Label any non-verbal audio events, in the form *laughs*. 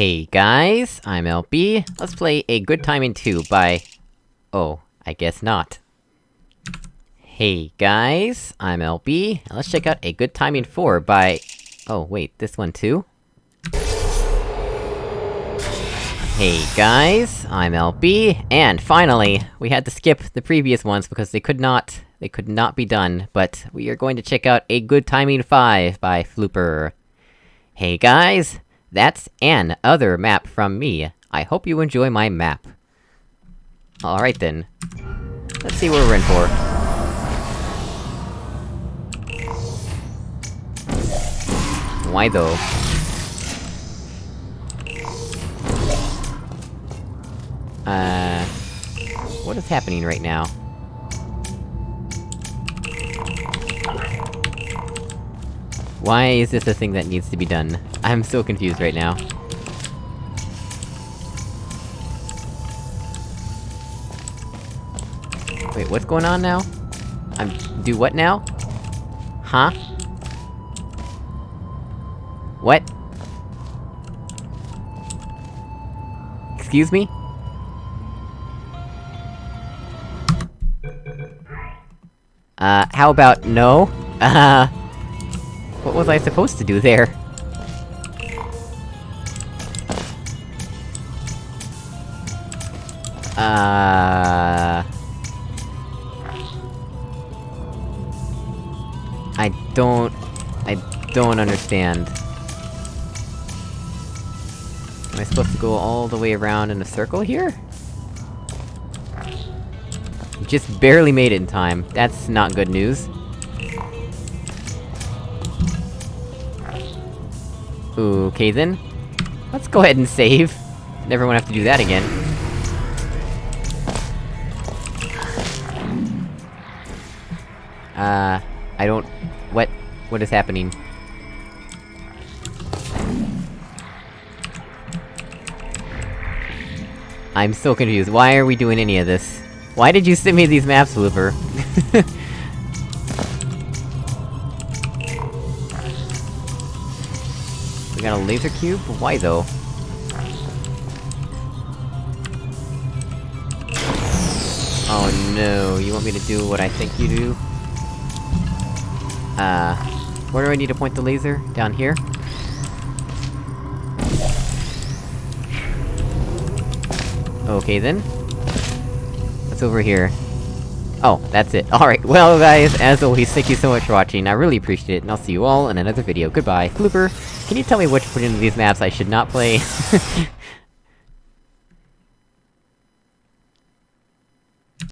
Hey guys, I'm LB. Let's play A Good Time in 2 by... Oh, I guess not. Hey guys, I'm LB, let's check out A Good Time in 4 by... Oh wait, this one too? Hey guys, I'm LB, and finally, we had to skip the previous ones because they could not... They could not be done, but we are going to check out A Good Timing 5 by Flooper. Hey guys, that's an other map from me. I hope you enjoy my map. Alright then. Let's see what we're in for. Why though? Uh... What is happening right now? Why is this a thing that needs to be done? I'm so confused right now. Wait, what's going on now? I'm- do what now? Huh? What? Excuse me? Uh, how about no? *laughs* Uh... What was I supposed to do there? Uh... I don't... I don't understand. Am I supposed to go all the way around in a circle here? Just barely made it in time. That's not good news. Okay then. Let's go ahead and save. Never wanna have to do that again. Uh... I don't... What... What is happening? I'm so confused, why are we doing any of this? Why did you send me these maps, Flooper? *laughs* we got a laser cube? Why though? Oh no, you want me to do what I think you do? Uh... Where do I need to point the laser? Down here? Okay then. What's over here? Oh, that's it. *laughs* Alright, well guys, as always, thank you so much for watching, I really appreciate it, and I'll see you all in another video. Goodbye. Flooper, can you tell me which one of these maps I should not play? *laughs*